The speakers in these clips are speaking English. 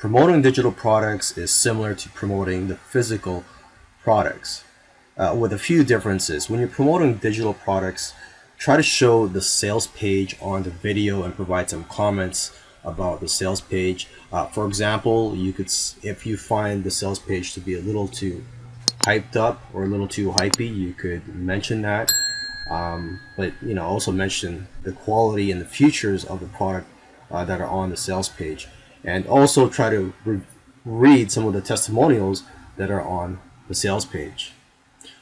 promoting digital products is similar to promoting the physical products uh, with a few differences. When you're promoting digital products, try to show the sales page on the video and provide some comments about the sales page. Uh, for example, you could, if you find the sales page to be a little too hyped up or a little too hypey, you could mention that. Um, but you know, also mention the quality and the features of the product uh, that are on the sales page, and also try to re read some of the testimonials that are on the sales page.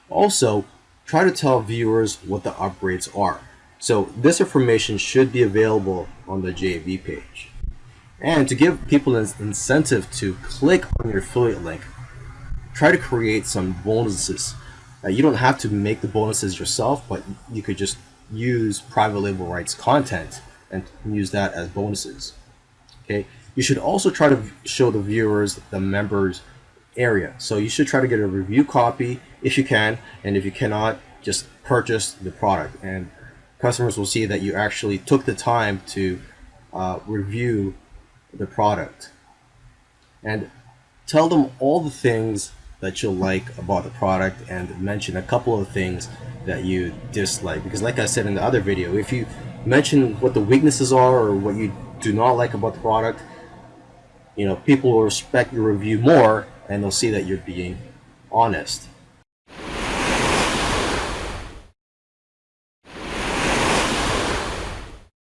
Also, try to tell viewers what the upgrades are. So this information should be available on the JV page. And to give people an incentive to click on your affiliate link, try to create some bonuses. You don't have to make the bonuses yourself, but you could just use private label rights content and use that as bonuses. Okay. You should also try to show the viewers the members area. So you should try to get a review copy if you can, and if you cannot, just purchase the product. And customers will see that you actually took the time to uh, review the product. And tell them all the things that you like about the product and mention a couple of things that you dislike. Because like I said in the other video, if you mention what the weaknesses are or what you do not like about the product, you know, people will respect your review more and they'll see that you're being honest.